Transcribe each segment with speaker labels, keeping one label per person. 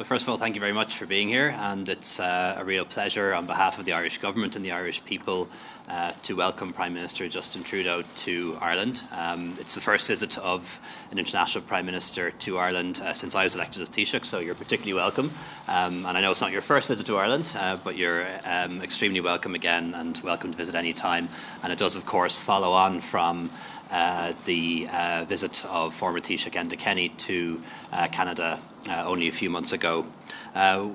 Speaker 1: Well, first of all, thank you very much for being here, and it's uh, a real pleasure on behalf of the Irish government and the Irish people uh, to welcome Prime Minister Justin Trudeau to Ireland. Um, it's the first visit of an international Prime Minister to Ireland uh, since I was elected as Taoiseach, so you're particularly welcome. Um, and I know it's not your first visit to Ireland, uh, but you're um, extremely welcome again and welcome to visit any time. And it does, of course, follow on from uh, the uh, visit of former Taoiseach Enda Kenny to uh, Canada uh, only a few months ago. Uh,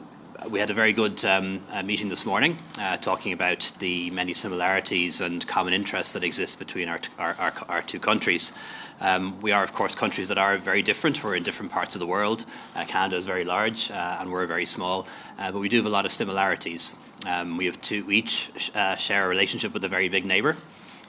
Speaker 1: we had a very good um, meeting this morning talking about the many similarities and common interests that exist between our, our, our, our two countries. Um, we are, of course, countries that are very different. We're in different parts of the world. Canada is very large and we're very small, but we do have a lot of similarities. Um, we have two, we each sh share a relationship with a very big neighbour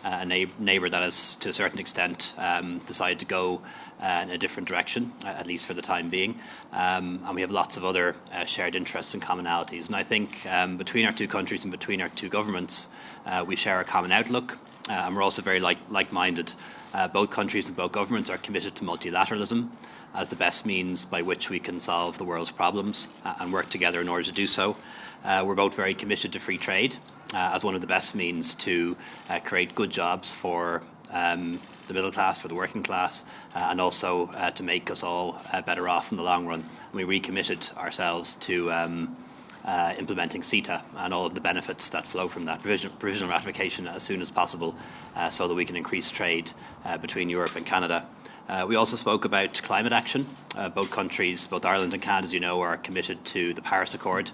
Speaker 1: a neighbour that has, to a certain extent, um, decided to go uh, in a different direction, uh, at least for the time being. Um, and we have lots of other uh, shared interests and commonalities. And I think um, between our two countries and between our two governments, uh, we share a common outlook, uh, and we're also very like, like-minded. Uh, both countries and both governments are committed to multilateralism as the best means by which we can solve the world's problems and work together in order to do so. We're both very committed to free trade, uh, as one of the best means to uh, create good jobs for um, the middle class, for the working class, uh, and also uh, to make us all uh, better off in the long run. We recommitted ourselves to um, uh, implementing CETA and all of the benefits that flow from that, provisional ratification as soon as possible, so that we can increase trade between Europe and Canada. Uh, we also spoke about climate action. Uh, both countries, both Ireland and Canada, as you know, are committed to the Paris Accord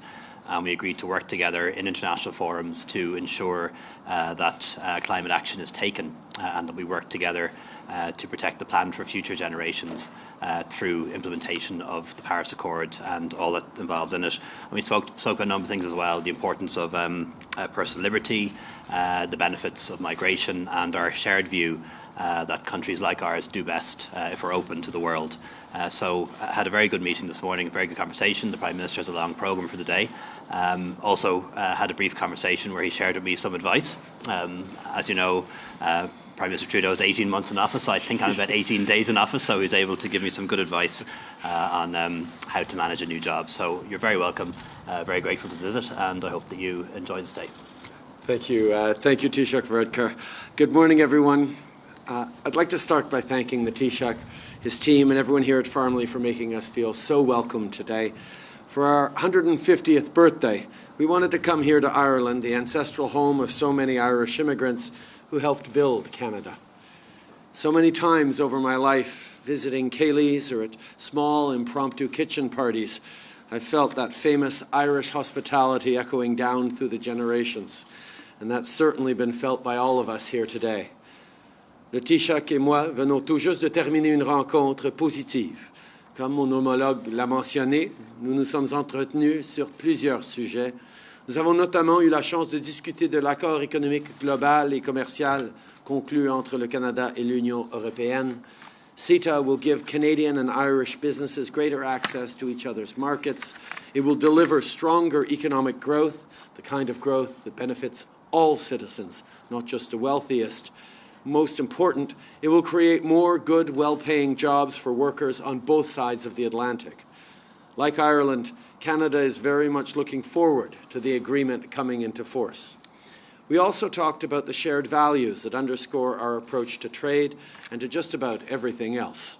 Speaker 1: and we agreed to work together in international forums to ensure uh, that uh, climate action is taken uh, and that we work together uh, to protect the planet for future generations uh, through implementation of the Paris Accord and all that involves in it. And we spoke, spoke on a number of things as well, the importance of um, uh, personal liberty, the benefits of migration and our shared view uh, that countries like ours do best uh, if we're open to the world. Uh, so I had a very good meeting this morning, a very good conversation. The Prime Minister has a long programme for the day. Um, also uh, had a brief conversation where he shared with me some advice. Um, as you know, uh, Prime Minister Trudeau is 18 months in office, I think I'm about 18 days in office, so he's able to give me some good advice uh, on um, how to manage a new job. So you're very welcome, very grateful to visit, and I hope that you enjoy the stay.
Speaker 2: Thank you. Uh, thank you, Taoiseach Varadkar. Good morning, everyone. Uh, I'd like to start by thanking the Taoiseach, his team, and everyone here at Farmleigh for making us feel so welcome today. For our 150th birthday, we wanted to come here to Ireland, the ancestral home of so many Irish immigrants who helped build Canada. So many times over my life, visiting ceilidhs or at small impromptu kitchen parties, I felt that famous Irish hospitality echoing down through the generations. And that's certainly been felt by all of us here today. Le Taoiseach et moi venons tout juste de terminer une rencontre positive. Comme mon homologue l'a mentionné, nous nous sommes entretenus sur plusieurs sujets. Nous avons notamment eu la chance de discuter de l'accord économique global et commercial conclu entre le Canada et l'Union européenne. CETA will give Canadian and Irish businesses greater access to each other's markets. It will deliver stronger economic growth, the kind of growth that benefits all citizens, not just the wealthiest most important, it will create more good, well-paying jobs for workers on both sides of the Atlantic. Like Ireland, Canada is very much looking forward to the agreement coming into force. We also talked about the shared values that underscore our approach to trade and to just about everything else.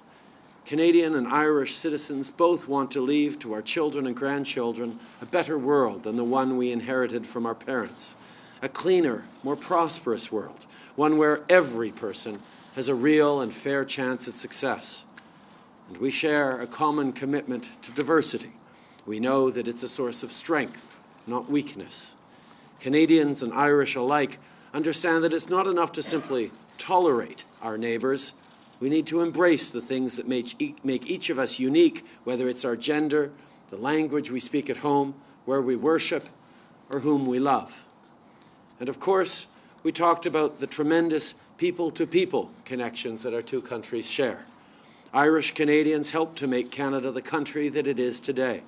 Speaker 2: Canadian and Irish citizens both want to leave to our children and grandchildren a better world than the one we inherited from our parents, a cleaner, more prosperous world, one where every person has a real and fair chance at success. And we share a common commitment to diversity. We know that it's a source of strength, not weakness. Canadians and Irish alike understand that it's not enough to simply tolerate our neighbours. We need to embrace the things that make each of us unique, whether it's our gender, the language we speak at home, where we worship, or whom we love. And of course, we talked about the tremendous people-to-people -people connections that our two countries share. Irish Canadians helped to make Canada the country that it is today.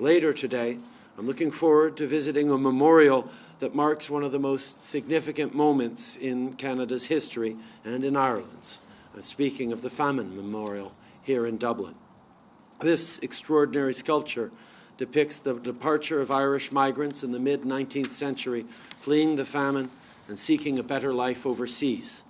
Speaker 2: Later today, I'm looking forward to visiting a memorial that marks one of the most significant moments in Canada's history and in Ireland's. I'm speaking of the Famine Memorial here in Dublin. This extraordinary sculpture depicts the departure of Irish migrants in the mid-19th century, fleeing the famine and seeking a better life overseas.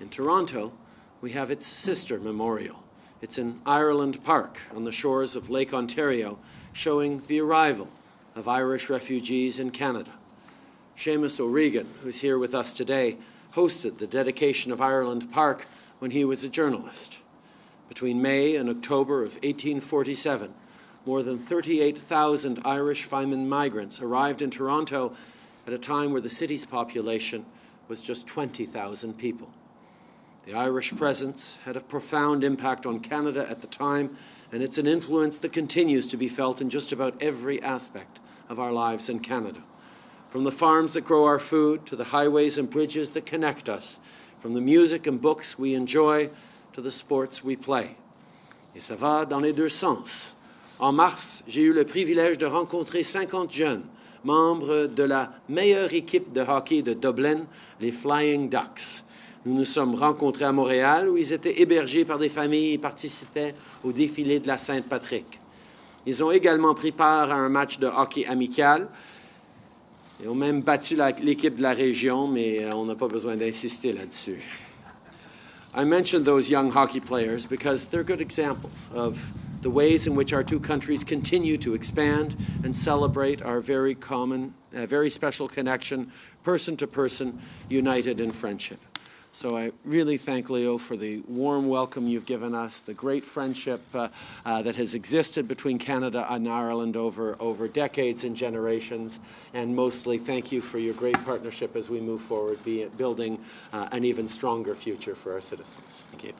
Speaker 2: In Toronto, we have its sister memorial. It's in Ireland Park on the shores of Lake Ontario, showing the arrival of Irish refugees in Canada. Seamus O'Regan, who's here with us today, hosted the dedication of Ireland Park when he was a journalist. Between May and October of 1847, more than 38,000 Irish famine migrants arrived in Toronto at a time where the city's population was just 20,000 people. The Irish presence had a profound impact on Canada at the time, and it's an influence that continues to be felt in just about every aspect of our lives in Canada. From the farms that grow our food to the highways and bridges that connect us, from the music and books we enjoy to the sports we play. Et ça va dans les deux sens. En mars, j'ai eu le privilège de rencontrer 50 jeunes, membres de la meilleure équipe de hockey de Dublin, les Flying Ducks. Nous nous sommes rencontrés à Montréal où ils étaient hébergés par des familles et participaient au défilé de la Sainte-Patrick. Ils ont également pris part à un match de hockey amical et ont même battu l'équipe de la région, mais euh, on n'a pas besoin d'insister là-dessus. I mentioned those young hockey players because they're good examples of the ways in which our two countries continue to expand and celebrate our very common, uh, very special connection, person to person, united in friendship. So I really thank Leo for the warm welcome you've given us, the great friendship uh, uh, that has existed between Canada and Ireland over, over decades and generations, and mostly thank you for your great partnership as we move forward, be building uh, an even stronger future for our citizens. Thank you.